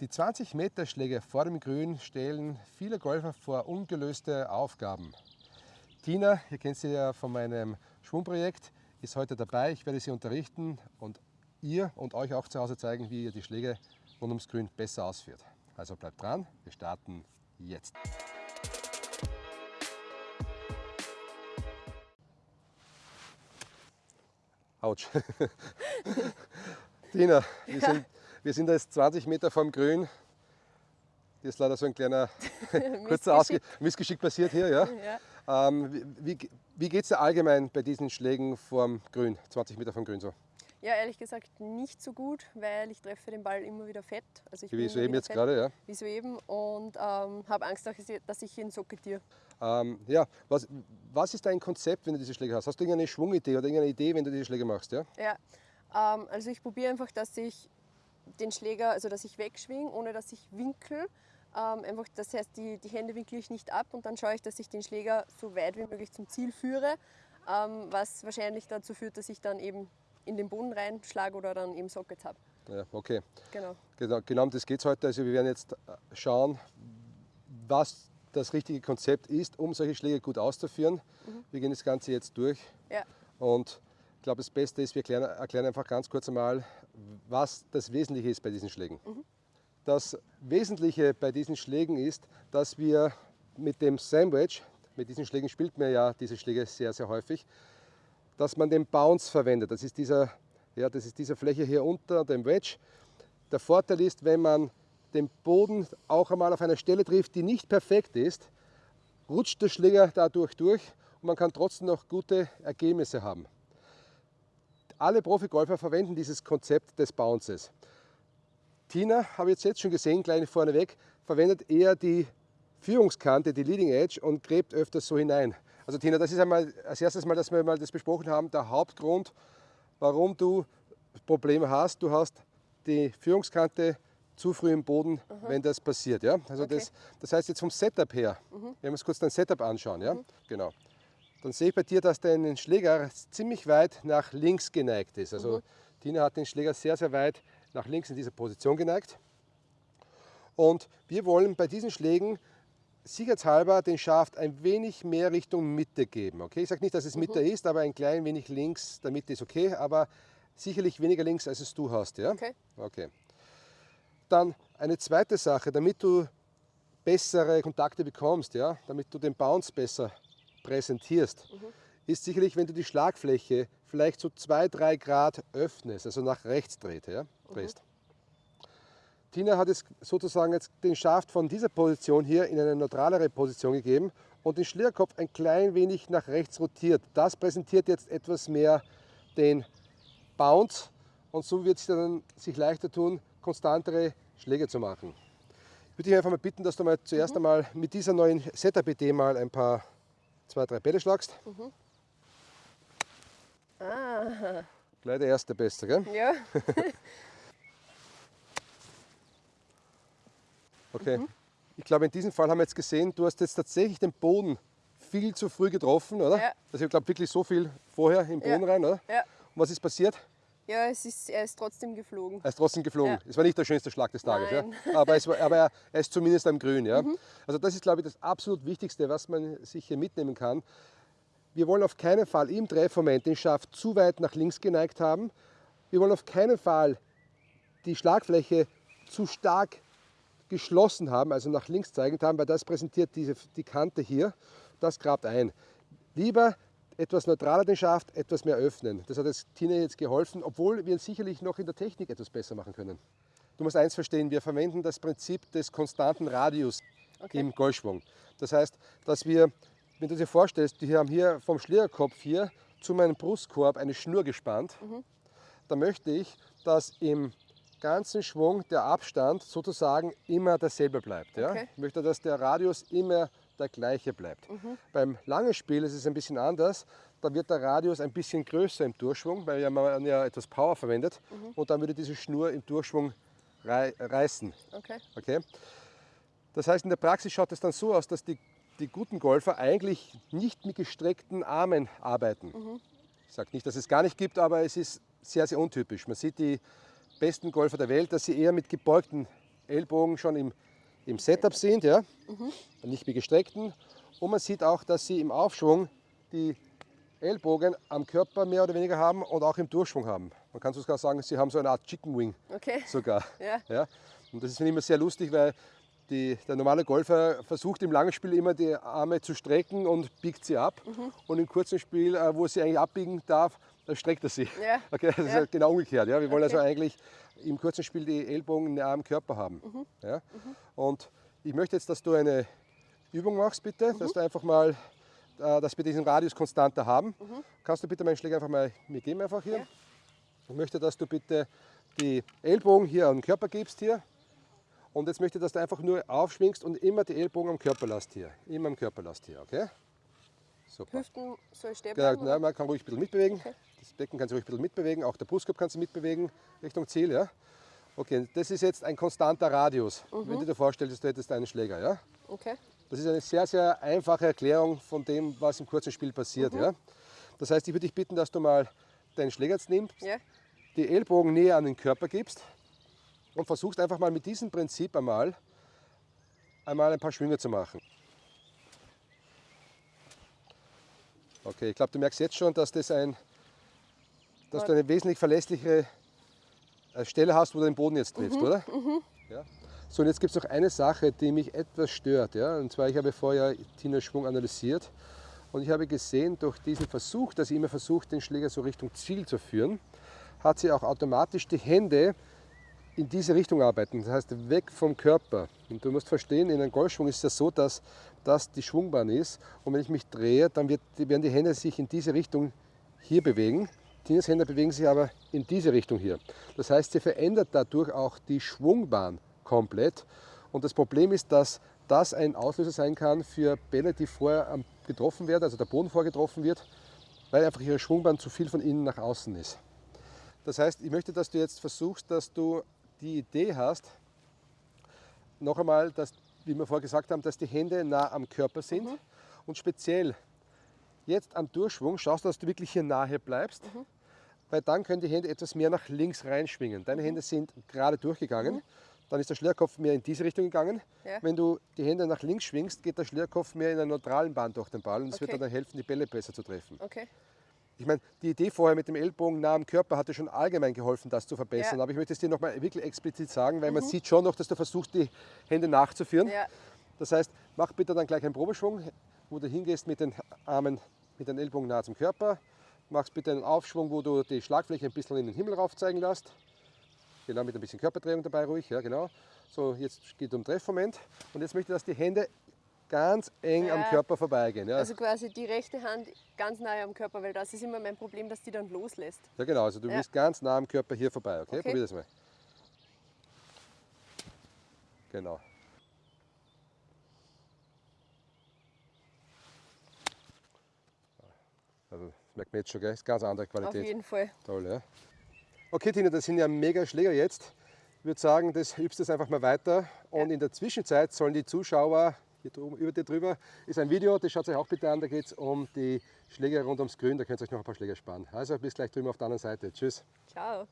Die 20 Meter Schläge vor dem Grün stellen viele Golfer vor ungelöste Aufgaben. Tina, ihr kennt sie ja von meinem Schwungprojekt, ist heute dabei. Ich werde sie unterrichten und ihr und euch auch zu Hause zeigen, wie ihr die Schläge rund ums Grün besser ausführt. Also bleibt dran, wir starten jetzt. Autsch. Tina, wir sind, wir sind jetzt 20 Meter vom Grün. Hier ist leider so ein kleiner kurzer Ausge Missgeschick passiert hier. Ja? ja. Ähm, wie wie geht es dir allgemein bei diesen Schlägen vom Grün, 20 Meter vom Grün so? Ja, ehrlich gesagt nicht so gut, weil ich treffe den Ball immer wieder fett. Also ich wie soeben jetzt fett, gerade, ja? Wie soeben und ähm, habe Angst, dass ich ihn socketiere. Ähm, ja, was, was ist dein Konzept, wenn du diese Schläge hast? Hast du irgendeine Schwungidee oder irgendeine Idee, wenn du diese Schläge machst? Ja, ja ähm, also ich probiere einfach, dass ich den Schläger, also dass ich wegschwinge, ohne dass ich winkel. Ähm, einfach, das heißt, die, die Hände winkle ich nicht ab und dann schaue ich, dass ich den Schläger so weit wie möglich zum Ziel führe, ähm, was wahrscheinlich dazu führt, dass ich dann eben in den Boden reinschlage oder dann eben Sockets habe. Ja, okay. Genau. Genau, genau um das geht es heute. Also wir werden jetzt äh, schauen, was das richtige Konzept ist, um solche Schläge gut auszuführen. Mhm. Wir gehen das Ganze jetzt durch. Ja. Und ich glaube, das Beste ist, wir erklären, erklären einfach ganz kurz einmal, was das Wesentliche ist bei diesen Schlägen. Mhm. Das Wesentliche bei diesen Schlägen ist, dass wir mit dem Sandwich, mit diesen Schlägen spielt man ja diese Schläge sehr, sehr häufig, dass man den Bounce verwendet. Das ist, dieser, ja, das ist diese Fläche hier unter dem Wedge. Der Vorteil ist, wenn man den Boden auch einmal auf einer Stelle trifft, die nicht perfekt ist, rutscht der Schläger dadurch durch und man kann trotzdem noch gute Ergebnisse haben. Alle Profigolfer verwenden dieses Konzept des Bounces. Tina, habe ich jetzt schon gesehen, gleich vorneweg, verwendet eher die Führungskante, die Leading Edge und gräbt öfters so hinein. Also Tina, das ist einmal als erstes Mal, dass wir mal das besprochen haben, der Hauptgrund, warum du Probleme hast. Du hast die Führungskante zu früh im Boden, mhm. wenn das passiert. Ja? Also okay. das, das heißt jetzt vom Setup her, mhm. wenn wir uns kurz dein Setup anschauen, ja? Mhm. genau. Dann sehe ich bei dir, dass dein Schläger ziemlich weit nach links geneigt ist. Also mhm. Tina hat den Schläger sehr, sehr weit nach links in dieser Position geneigt. Und wir wollen bei diesen Schlägen sicherheitshalber den Schaft ein wenig mehr Richtung Mitte geben. Okay? Ich sage nicht, dass es Mitte mhm. ist, aber ein klein wenig links der Mitte ist okay, aber sicherlich weniger links, als es du hast. Ja? Okay. okay. Dann eine zweite Sache, damit du bessere Kontakte bekommst, ja? damit du den Bounce besser präsentierst, mhm. ist sicherlich, wenn du die Schlagfläche vielleicht so 2-3 Grad öffnest, also nach rechts dreht, ja? drehst. Mhm. Tina hat es sozusagen jetzt den Schaft von dieser Position hier in eine neutralere Position gegeben und den Schlierkopf ein klein wenig nach rechts rotiert. Das präsentiert jetzt etwas mehr den Bounce und so wird es dann sich leichter tun, konstantere Schläge zu machen. Ich würde dich einfach mal bitten, dass du mal zuerst mhm. einmal mit dieser neuen Setup-Idee mal ein paar, zwei, drei Bälle schlagst. Mhm. Ah. Gleich der erste Beste, gell? Ja. Okay. Mhm. Ich glaube, in diesem Fall haben wir jetzt gesehen, du hast jetzt tatsächlich den Boden viel zu früh getroffen, oder? Ja. Also ich glaube wirklich so viel vorher im Boden ja. rein, oder? Ja. Und was ist passiert? Ja, es ist, er ist trotzdem geflogen. Er ist trotzdem geflogen. Ja. Es war nicht der schönste Schlag des Tages, ja? aber, es war, aber er, er, ist zumindest am Grün. Ja? Mhm. Also das ist, glaube ich, das absolut Wichtigste, was man sich hier mitnehmen kann. Wir wollen auf keinen Fall im Treffmoment den Schaft zu weit nach links geneigt haben. Wir wollen auf keinen Fall die Schlagfläche zu stark geschlossen haben, also nach links zeigend haben, weil das präsentiert diese, die Kante hier, das grabt ein. Lieber etwas neutraler den Schaft, etwas mehr öffnen. Das hat jetzt Tina jetzt geholfen, obwohl wir sicherlich noch in der Technik etwas besser machen können. Du musst eins verstehen, wir verwenden das Prinzip des konstanten Radius okay. im Golfschwung. Das heißt, dass wir, wenn du dir vorstellst, wir haben hier vom Schlierkopf hier zu meinem Brustkorb eine Schnur gespannt, mhm. da möchte ich, dass im ganzen Schwung der Abstand sozusagen immer derselbe bleibt. Ja? Okay. Ich möchte, dass der Radius immer der gleiche bleibt. Mhm. Beim langen Spiel ist es ein bisschen anders. Da wird der Radius ein bisschen größer im Durchschwung, weil man ja etwas Power verwendet. Mhm. Und dann würde diese Schnur im Durchschwung rei reißen. Okay. Okay? Das heißt, in der Praxis schaut es dann so aus, dass die, die guten Golfer eigentlich nicht mit gestreckten Armen arbeiten. Mhm. Ich sage nicht, dass es gar nicht gibt, aber es ist sehr, sehr untypisch. Man sieht die besten Golfer der Welt, dass sie eher mit gebeugten Ellbogen schon im, im Setup sind, ja? Mhm. nicht wie gestreckten. Und man sieht auch, dass sie im Aufschwung die Ellbogen am Körper mehr oder weniger haben und auch im Durchschwung haben. Man kann sogar sagen, sie haben so eine Art Chicken Wing okay. sogar. Ja. Ja? Und das ist immer sehr lustig, weil die, der normale Golfer versucht im langen Spiel immer die Arme zu strecken und biegt sie ab. Mhm. Und im kurzen Spiel, äh, wo sie eigentlich abbiegen darf, da streckt er sie. Ja. Okay, das ja. ist genau umgekehrt. Ja? Wir wollen okay. also eigentlich im kurzen Spiel die Ellbogen nah am Körper haben. Mhm. Ja? Mhm. Und ich möchte jetzt, dass du eine Übung machst, bitte, dass du einfach mal, äh, dass wir diesen Radius konstanter haben. Kannst du bitte meinen Schläger einfach mal mir geben, einfach hier. Ich möchte, dass du bitte die Ellbogen hier den Körper gibst hier. Und jetzt möchte ich, dass du einfach nur aufschwingst und immer die Ellbogen am Körper lässt hier. Immer am Körper lässt hier, okay? Super. Hüften soll stehen genau, nein, man kann ruhig ein bisschen mitbewegen. Okay. Das Becken kann sich ruhig ein bisschen mitbewegen. Auch der Brustkorb kann sich mitbewegen Richtung Ziel, ja? Okay, das ist jetzt ein konstanter Radius, mhm. wenn du dir vorstellst, du hättest einen Schläger, ja? Okay. Das ist eine sehr, sehr einfache Erklärung von dem, was im kurzen Spiel passiert, mhm. ja? Das heißt, ich würde dich bitten, dass du mal deinen Schläger jetzt nimmst, ja. die Ellbogen näher an den Körper gibst und versuchst einfach mal mit diesem Prinzip einmal, einmal ein paar Schwünge zu machen. Okay, ich glaube, du merkst jetzt schon, dass, das ein, dass du eine wesentlich verlässlichere äh, Stelle hast, wo du den Boden jetzt triffst, mhm, oder? Mhm. Ja. So, und jetzt gibt es noch eine Sache, die mich etwas stört. Ja? Und zwar, ich habe vorher Tina Schwung analysiert und ich habe gesehen, durch diesen Versuch, dass sie immer versucht, den Schläger so Richtung Ziel zu führen, hat sie auch automatisch die Hände in diese Richtung arbeiten, das heißt weg vom Körper. Und du musst verstehen, in einem Golfschwung ist es ja so, dass das die Schwungbahn ist und wenn ich mich drehe, dann wird, werden die Hände sich in diese Richtung hier bewegen. Tinas Hände bewegen sich aber in diese Richtung hier. Das heißt, sie verändert dadurch auch die Schwungbahn komplett. Und das Problem ist, dass das ein Auslöser sein kann für Bälle, die vorher getroffen werden, also der Boden vorgetroffen wird, weil einfach ihre Schwungbahn zu viel von innen nach außen ist. Das heißt, ich möchte, dass du jetzt versuchst, dass du die Idee hast, noch einmal, dass, wie wir vorher gesagt haben, dass die Hände nah am Körper sind mhm. und speziell jetzt am Durchschwung schaust du, dass du wirklich hier nahe bleibst, mhm. weil dann können die Hände etwas mehr nach links reinschwingen. Deine mhm. Hände sind gerade durchgegangen, mhm. dann ist der Schlierkopf mehr in diese Richtung gegangen. Ja. Wenn du die Hände nach links schwingst, geht der Schlierkopf mehr in einer neutralen Bahn durch den Ball und es okay. wird dann helfen, die Bälle besser zu treffen. Okay. Ich meine, die Idee vorher mit dem Ellbogen nah am Körper hatte schon allgemein geholfen, das zu verbessern. Ja. Aber ich möchte es dir nochmal wirklich explizit sagen, weil mhm. man sieht schon noch, dass du versuchst, die Hände nachzuführen. Ja. Das heißt, mach bitte dann gleich einen Probeschwung, wo du hingehst mit den Armen, mit den Ellbogen nah zum Körper. Machst bitte einen Aufschwung, wo du die Schlagfläche ein bisschen in den Himmel rauf zeigen lässt. Genau, mit ein bisschen Körperdrehung dabei ruhig, ja genau. So, jetzt geht es um Treffmoment. Und jetzt möchte ich, dass die Hände ganz eng ja. am Körper vorbeigehen. Ja. Also quasi die rechte Hand ganz nahe am Körper, weil das ist immer mein Problem, dass die dann loslässt. Ja genau, also du ja. willst ganz nah am Körper hier vorbei. Okay, okay. probier das mal. Genau. Also das merkt man jetzt schon, gell? ist ganz andere Qualität. Auf jeden Fall. Toll, ja. Okay Tina, das sind ja mega Schläger jetzt. Ich würde sagen, das übst du einfach mal weiter und ja. in der Zwischenzeit sollen die Zuschauer hier drüben, über dir drüber ist ein Video, das schaut euch auch bitte an. Da geht es um die Schläge rund ums Grün. Da könnt ihr euch noch ein paar Schläge sparen. Also bis gleich drüben auf der anderen Seite. Tschüss. Ciao.